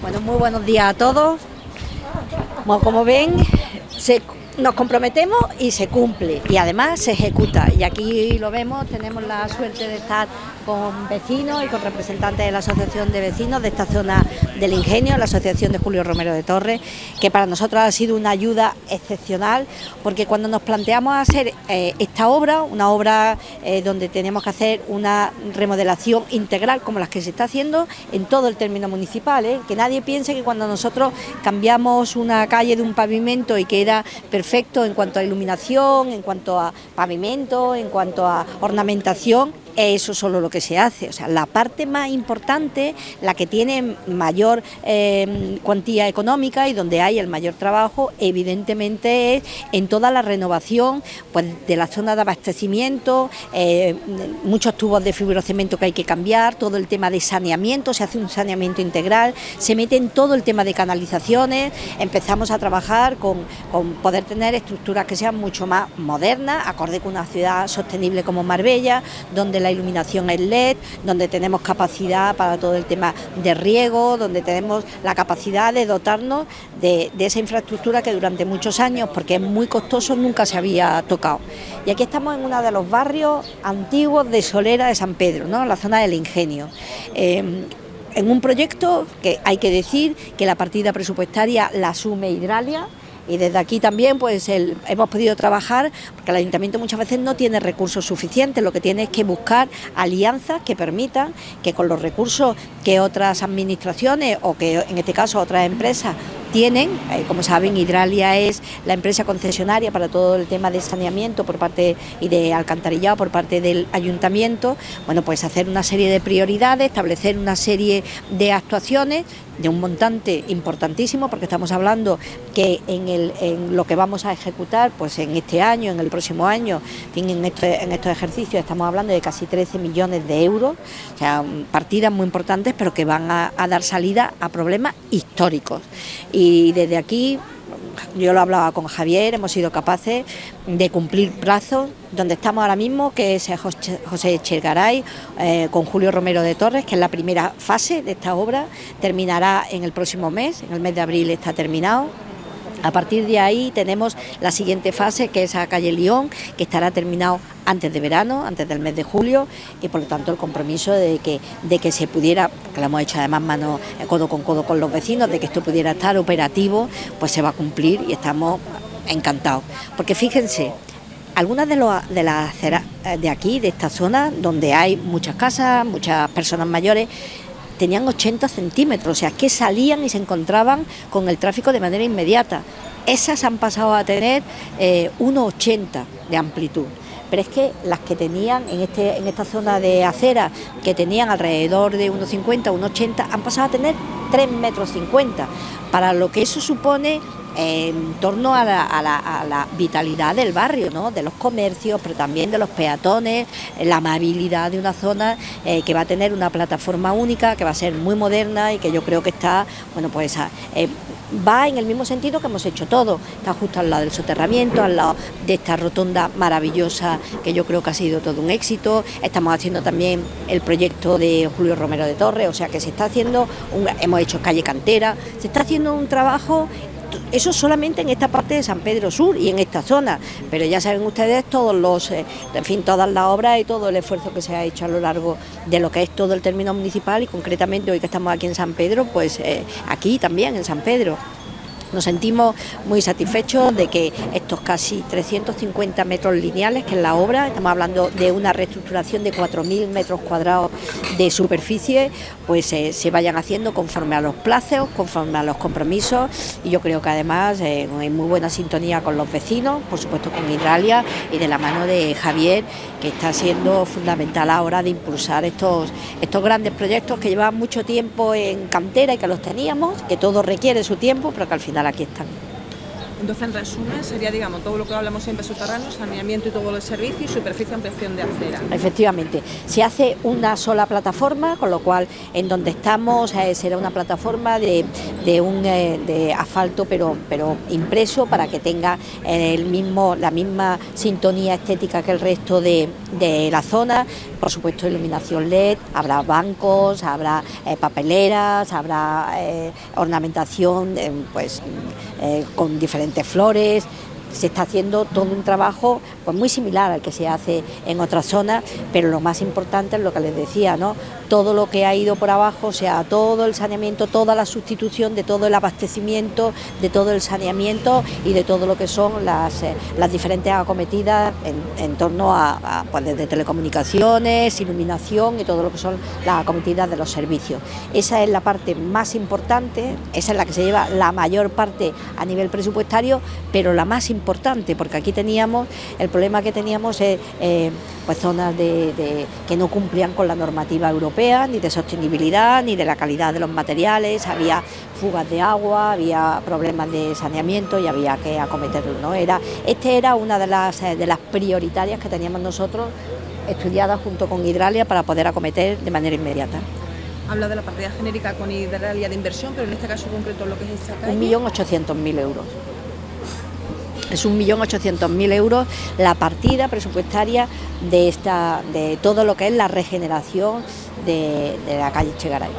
Bueno, muy buenos días a todos. como ven, se nos comprometemos y se cumple y además se ejecuta y aquí lo vemos, tenemos la suerte de estar con vecinos y con representantes de la Asociación de Vecinos de esta zona del Ingenio, la Asociación de Julio Romero de Torres, que para nosotros ha sido una ayuda excepcional porque cuando nos planteamos hacer eh, esta obra, una obra eh, donde tenemos que hacer una remodelación integral como las que se está haciendo en todo el término municipal, ¿eh? que nadie piense que cuando nosotros cambiamos una calle de un pavimento y queda perfecto en cuanto a iluminación, en cuanto a pavimento, en cuanto a ornamentación, eso solo lo que se hace, o sea, la parte más importante, la que tiene mayor em, cuantía económica y donde hay el mayor trabajo, evidentemente es en toda la renovación pues, de la zona de abastecimiento, eh, muchos tubos de fibrocemento que hay que cambiar, todo el tema de saneamiento, se hace un saneamiento integral, se mete en todo el tema de canalizaciones, empezamos a trabajar con, con poder tener estructuras que sean mucho más modernas, acorde con una ciudad sostenible como Marbella, donde la iluminación es LED, donde tenemos capacidad para todo el tema de riego, donde tenemos la capacidad de dotarnos de, esa infraestructura que durante muchos años, porque es muy costoso, nunca se había tocado. Y aquí estamos en uno de los barrios antiguos de Solera de San Pedro, ¿no? la zona del Ingenio. Eh, en un proyecto que hay que decir que la partida presupuestaria la asume Hidralia, y desde aquí también pues hemos podido trabajar, porque el ayuntamiento muchas veces no tiene recursos suficientes, lo que tiene es que buscar alianzas que permitan que con los recursos que otras administraciones o que en este caso otras empresas tienen, eh, como saben, Hidralia es la empresa concesionaria para todo el tema de saneamiento por parte y de alcantarillado por parte del ayuntamiento, bueno, pues hacer una serie de prioridades, establecer una serie de actuaciones de un montante importantísimo, porque estamos hablando que en, el, en lo que vamos a ejecutar, pues en este año, en el próximo año, en, en estos ejercicios estamos hablando de casi 13 millones de euros, o sea, partidas muy importantes, pero que van a, a dar salida a problemas históricos. Y desde aquí yo lo hablaba con Javier, hemos sido capaces de cumplir plazos, donde estamos ahora mismo, que es José Chergaray, eh, con Julio Romero de Torres, que es la primera fase de esta obra, terminará en el próximo mes, en el mes de abril está terminado, a partir de ahí tenemos la siguiente fase, que es a calle León, que estará terminado antes de verano, antes del mes de julio, y por lo tanto el compromiso de que, de que se pudiera, que lo hemos hecho además mano eh, codo con codo con los vecinos, de que esto pudiera estar operativo, pues se va a cumplir y estamos encantados. Porque fíjense, algunas de, de las aceras eh, de aquí, de esta zona, donde hay muchas casas, muchas personas mayores, tenían 80 centímetros, o sea, que salían y se encontraban con el tráfico de manera inmediata. Esas han pasado a tener 1,80 eh, de amplitud pero es que las que tenían en, este, en esta zona de acera, que tenían alrededor de 1,50, 1,80, han pasado a tener 3,50 metros, para lo que eso supone en torno a la, vitalidad del barrio, ¿no? de los comercios, pero también de los peatones, la amabilidad de una zona eh, que va a tener una plataforma única, que va a ser muy moderna y que yo creo que está, bueno, pues eh, va en el mismo sentido que hemos hecho todo, está justo al lado del soterramiento, al lado de esta rotonda maravillosa que yo creo que ha sido todo un éxito, estamos haciendo también el proyecto de Julio Romero de Torres, o sea que se está haciendo, hemos hecho calle cantera, se está haciendo un trabajo eso solamente en esta parte de San Pedro Sur y en esta zona, pero ya saben ustedes todos los, eh, en fin, todas las obras y todo el esfuerzo que se ha hecho a lo largo de lo que es todo el término municipal y concretamente hoy que estamos aquí en San Pedro, pues eh, aquí también en San Pedro. Nos sentimos muy satisfechos de que estos casi 350 metros lineales, que es la obra, estamos hablando de una reestructuración de 4.000 metros cuadrados de superficie, pues eh, se vayan haciendo conforme a los plazos, conforme a los compromisos y yo creo que además eh, hay muy buena sintonía con los vecinos, por supuesto con Hidralia y de la mano de Javier, que está siendo fundamental ahora de impulsar estos, estos grandes proyectos que llevan mucho tiempo en cantera y que los teníamos, que todo requiere su tiempo, pero que al final aquí están. Entonces, en resumen, sería, digamos, todo lo que hablamos siempre subterráneo, saneamiento y todo el servicio y superficie ampliación de acera. Efectivamente, se hace una sola plataforma, con lo cual en donde estamos eh, será una plataforma de, de un eh, de asfalto pero, pero impreso para que tenga el mismo, la misma sintonía estética que el resto de, de la zona, por supuesto iluminación LED, habrá bancos, habrá eh, papeleras, habrá eh, ornamentación eh, pues, eh, con diferentes flores, se está haciendo todo un trabajo pues muy similar al que se hace en otras zonas, pero lo más importante es lo que les decía, ¿no? Todo lo que ha ido por abajo, o sea, todo el saneamiento, toda la sustitución de todo el abastecimiento, de todo el saneamiento y de todo lo que son las, eh, las diferentes acometidas en, torno a, a pues desde telecomunicaciones, iluminación y todo lo que son las acometidas de los servicios. Esa es la parte más importante, esa es la que se lleva la mayor parte a nivel presupuestario, pero la más importante, porque aquí teníamos, el problema que teníamos es eh, pues zonas de, de, que no cumplían con la normativa europea, ni de sostenibilidad, ni de la calidad de los materiales, había fugas de agua, había problemas de saneamiento y había que acometerlo. ¿no? Era, este era una de las, eh, de las prioritarias que teníamos nosotros estudiadas junto con Hidralia para poder acometer de manera inmediata. Habla de la partida genérica con Hidralia de inversión, pero en este caso concreto lo que es esta calle... 1.800.000 euros. Es 1.800.000 euros la partida presupuestaria de, esta, de todo lo que es la regeneración de, la calle Chegaray.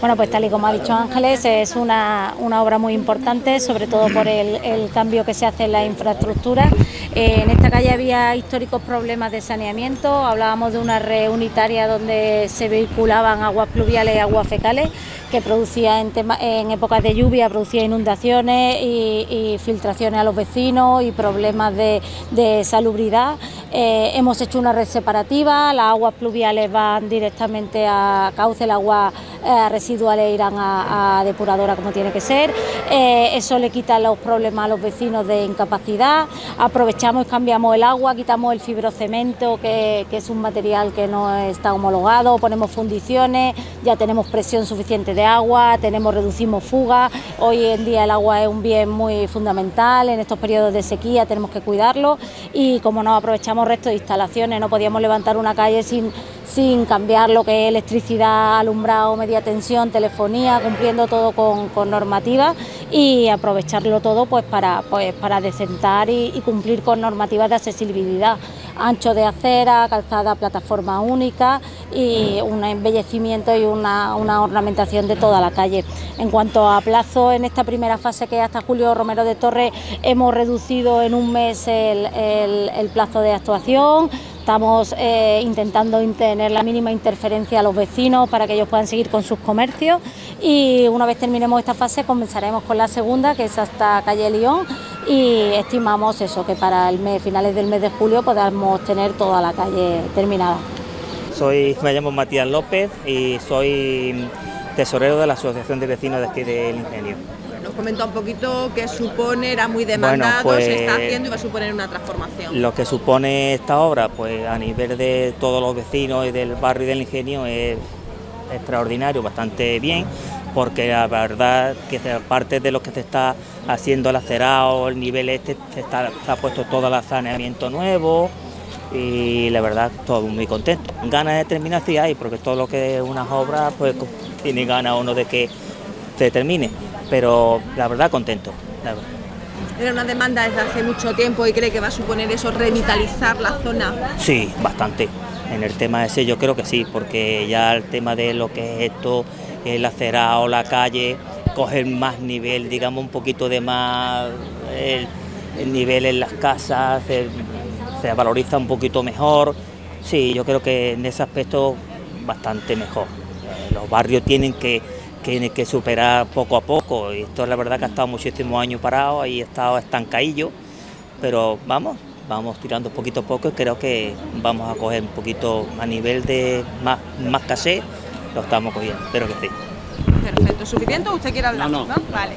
Bueno, pues tal y como ha dicho Ángeles, es una, una obra muy importante, sobre todo por el, el, cambio que se hace en la infraestructura. Eh, en esta calle había históricos problemas de saneamiento, hablábamos de una red unitaria donde se vehiculaban aguas pluviales y aguas fecales, que producía en, en épocas de lluvia, producía inundaciones y, y, filtraciones a los vecinos y problemas de, de salubridad. Eh, hemos hecho una red separativa, las aguas pluviales van directamente a cauce, el agua eh, residuales irán a, depuradora como tiene que ser, eh, eso le quita los problemas a los vecinos de incapacidad, aprovechamos y cambiamos el agua, quitamos el fibrocemento que, es un material que no está homologado, ponemos fundiciones, ya tenemos presión suficiente de agua, tenemos, reducimos fugas, hoy en día el agua es un bien muy fundamental, en estos periodos de sequía tenemos que cuidarlo y como no aprovechamos resto de instalaciones, no podíamos levantar una calle sin sin cambiar lo que es electricidad, alumbrado, media tensión, telefonía, cumpliendo todo con, con normativas y aprovecharlo todo pues para, pues, para decentar y, cumplir con normativas de accesibilidad. Ancho de acera, calzada, plataforma única y un embellecimiento y una, ornamentación de toda la calle. En cuanto a plazo, en esta primera fase que hasta Julio Romero de Torres hemos reducido en un mes el plazo de actuación, Estamos eh, intentando tener la mínima interferencia a los vecinos para que ellos puedan seguir con sus comercios y una vez terminemos esta fase comenzaremos con la segunda que es hasta calle León y estimamos eso que para el mes, finales del mes de julio podamos tener toda la calle terminada. Soy, me llamo Matías López y soy tesorero de la Asociación de Vecinos de aquí del Ingenio. Nos comenta un poquito qué supone, era muy demandado, bueno, pues, se está haciendo y va a suponer una transformación. Lo que supone esta obra, pues a nivel de todos los vecinos y del barrio y del ingenio es extraordinario, bastante bien, porque la verdad que aparte de lo que se está haciendo el acerado, el nivel este, se, está, se ha puesto todo el saneamiento nuevo y la verdad todo muy contento. Ganas de terminar sí hay, porque todo lo que es unas obras, pues tiene ganas uno de que se termine pero la verdad contento. La verdad. Era una demanda desde hace mucho tiempo y cree que va a suponer eso revitalizar la zona. Sí, bastante. En el tema ese yo creo que sí, porque ya el tema de lo que es esto, el acerado, la calle, coger más nivel, digamos un poquito de más el, el nivel en las casas, se valoriza un poquito mejor. Sí, yo creo que en ese aspecto bastante mejor. Los barrios tienen que tiene que superar poco a poco. Y esto es la verdad que ha estado muchísimos años parado y ha estado estancadillo, pero vamos, vamos tirando poquito a poco y creo que vamos a coger un poquito a nivel de más, más caché, lo estamos cogiendo, espero que sí. Perfecto, ¿suficiente o usted quiere hablar? No, no. ¿no? Vale.